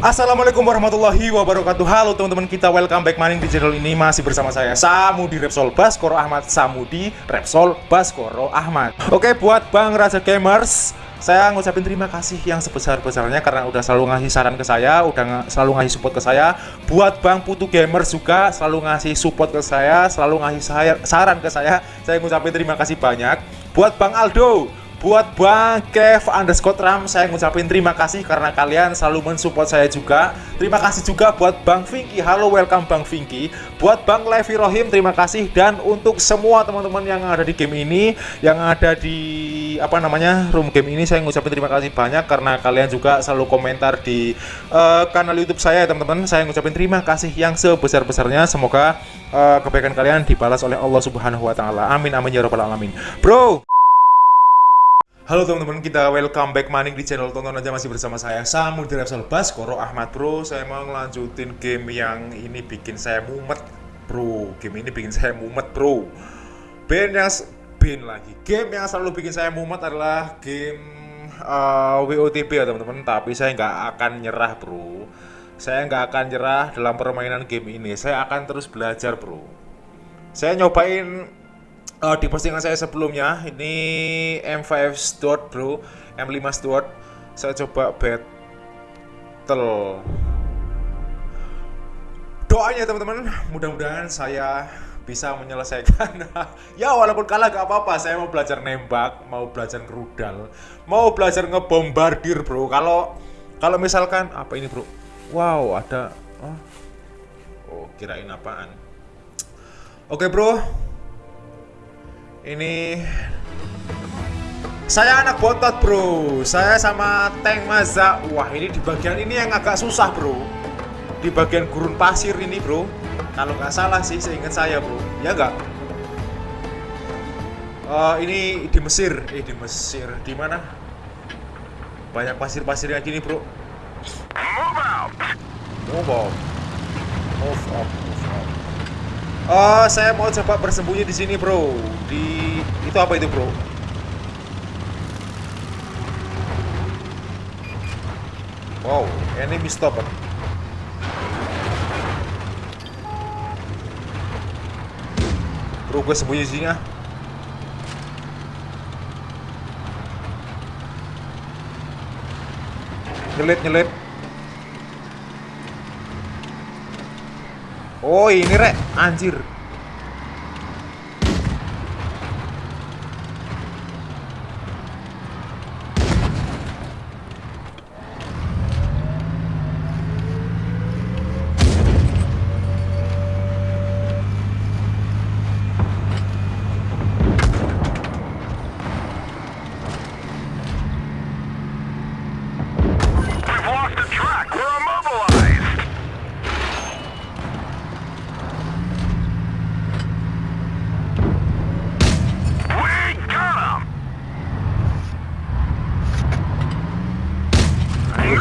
Assalamualaikum warahmatullahi wabarakatuh Halo teman-teman kita welcome back maning di channel ini Masih bersama saya Samudi Repsol Baskoro Ahmad Samudi Repsol Baskoro Ahmad Oke buat Bang Raja Gamers saya ngucapin terima kasih yang sebesar-besarnya karena udah selalu ngasih saran ke saya, udah selalu ngasih support ke saya. Buat Bang Putu Gamers juga selalu ngasih support ke saya, selalu ngasih saran ke saya. Saya ngucapin terima kasih banyak. Buat Bang Aldo, Buat Bang Kev underscore Ram, saya ngucapin terima kasih karena kalian selalu mensupport saya juga. Terima kasih juga buat Bang Vinky, halo welcome Bang Vinky. Buat Bang Levi Rohim, terima kasih. Dan untuk semua teman-teman yang ada di game ini, yang ada di apa namanya room game ini, saya ngucapin terima kasih banyak karena kalian juga selalu komentar di uh, kanal YouTube saya, teman-teman. Saya ngucapin terima kasih yang sebesar-besarnya. Semoga uh, kebaikan kalian dibalas oleh Allah Subhanahu Wa Taala. Amin amin ya robbal alamin. Bro. Halo teman-teman, kita welcome back maning di channel tonton aja masih bersama saya Samu di Repsol Baskoro Ahmad Bro. Saya mau ngelanjutin game yang ini bikin saya mumet, Bro. Game ini bikin saya mumet, Bro. Band yang band lagi. Game yang selalu bikin saya mumet adalah game uh, WOTP ya teman-teman. Tapi saya nggak akan nyerah, Bro. Saya nggak akan nyerah dalam permainan game ini. Saya akan terus belajar, Bro. Saya nyobain uh, di postingan saya sebelumnya ini M5 Stewart bro. M5 Stewart saya coba battle. Doanya teman-teman. Mudah-mudahan saya bisa menyelesaikan. Ya walaupun kalah gak apa-apa. Saya mau belajar nembak mau belajar rudal mau belajar ngebombardir bro. Kalau kalau misalkan apa ini bro? Wow ada oh, oh kirain apaan? Oke bro ini saya anak botot bro. Saya sama tank Maza. Wah ini di bagian ini yang agak susah bro. Di bagian gurun pasir ini bro. Kalau nggak salah sih seingat saya bro. Ya nggak? Uh, Ini di Mesir. Eh di Mesir. Di mana? Banyak pasir-pasir yang gini bro. Move out. Move out Move out Oh, saya mau coba bersembunyi di sini, bro. Di itu apa itu, bro? Wow, enemy stopper. Bro, gue sembunyi sini ah. Nyelit, nyelit. Oh ini rek. Anjir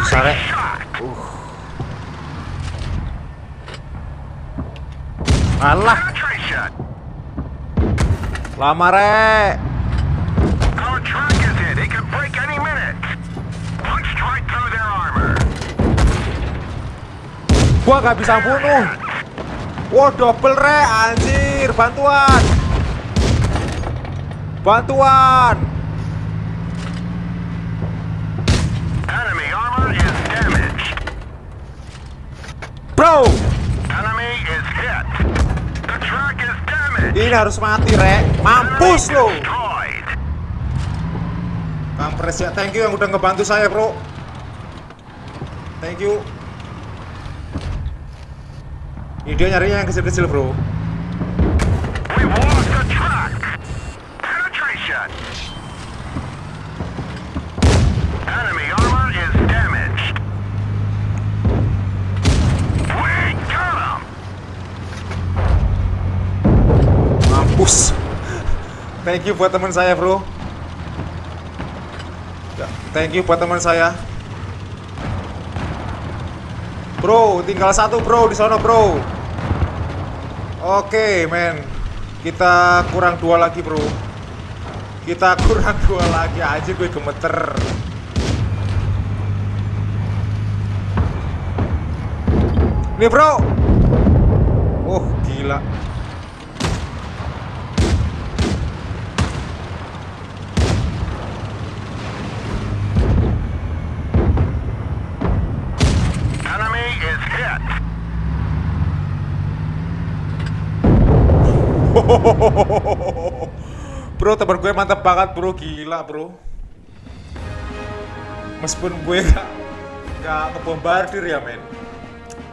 sare uh alah. Lama rek gua gak bisa bunuh. Wah double re. Anjir bantuan. Bantuan. Bro. Ini harus mati, Rek. Mampus lo. Kampres ya, thank you yang udah ngebantu saya, Bro. Thank you. Ini dia nyarinya yang kecil-kecil, Bro. Thank you buat teman saya, bro. Ya, thank you buat teman saya. Bro, tinggal satu bro di sana bro. Oke, men. Kita kurang dua lagi bro. Kita kurang dua lagi aja gue gemeter. Nih bro Oh gila Bro temen gue mantap banget bro. Gila bro. Meskipun gue gak Gak ngebombardir ya men.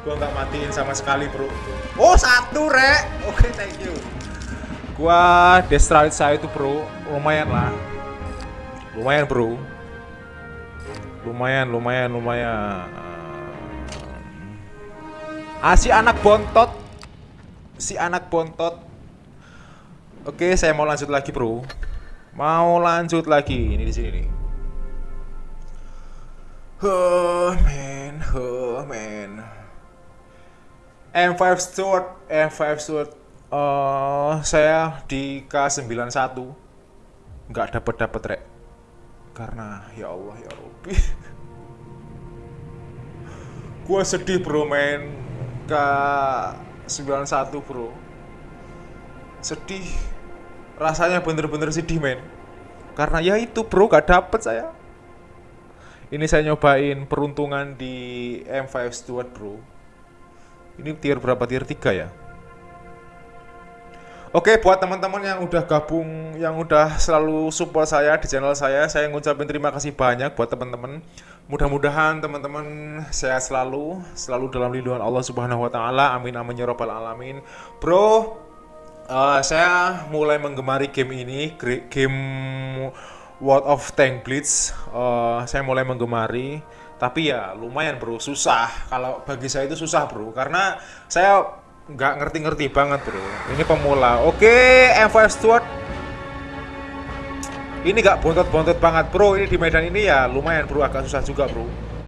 Gue gak matiin sama sekali bro. Oh satu rek. Oke thank you. Gua destroy saya itu bro. Lumayan lah. Lumayan bro. Lumayan lumayan lumayan. Ah si anak bontot. Si anak bontot Oke, saya mau lanjut lagi, Bro. Mau lanjut lagi. Ini di sini nih. Huh, man, huh, man. M5 Stuart, M5 Stuart. Eh, saya di K91 nggak dapat dapat rek. Karena ya Allah ya Rabbi. Gua sedih, Bro, main K91, Bro. Sedih rasanya bener-bener sedih men. Karena ya itu bro gak dapet saya. Ini saya nyobain peruntungan di M5 Stuart bro. Ini tier berapa? Tier 3 ya? Oke buat teman-teman yang udah gabung yang udah selalu support saya di channel saya saya ngucapin terima kasih banyak buat teman-teman. Mudah-mudahan teman-teman sehat selalu selalu dalam lindungan Allah Subhanahu Wa Taala. Amin amin ya robbal alamin. Bro Uh, saya mulai menggemari game ini, game World of Tank Blitz. Uh, saya mulai menggemari, tapi ya lumayan bro, susah. Kalau bagi saya itu susah bro, karena saya nggak ngerti-ngerti banget bro. Ini pemula. Oke, M5 Stuart. Ini nggak bontot-bontot banget bro. Ini di medan ini ya lumayan bro, agak susah juga bro.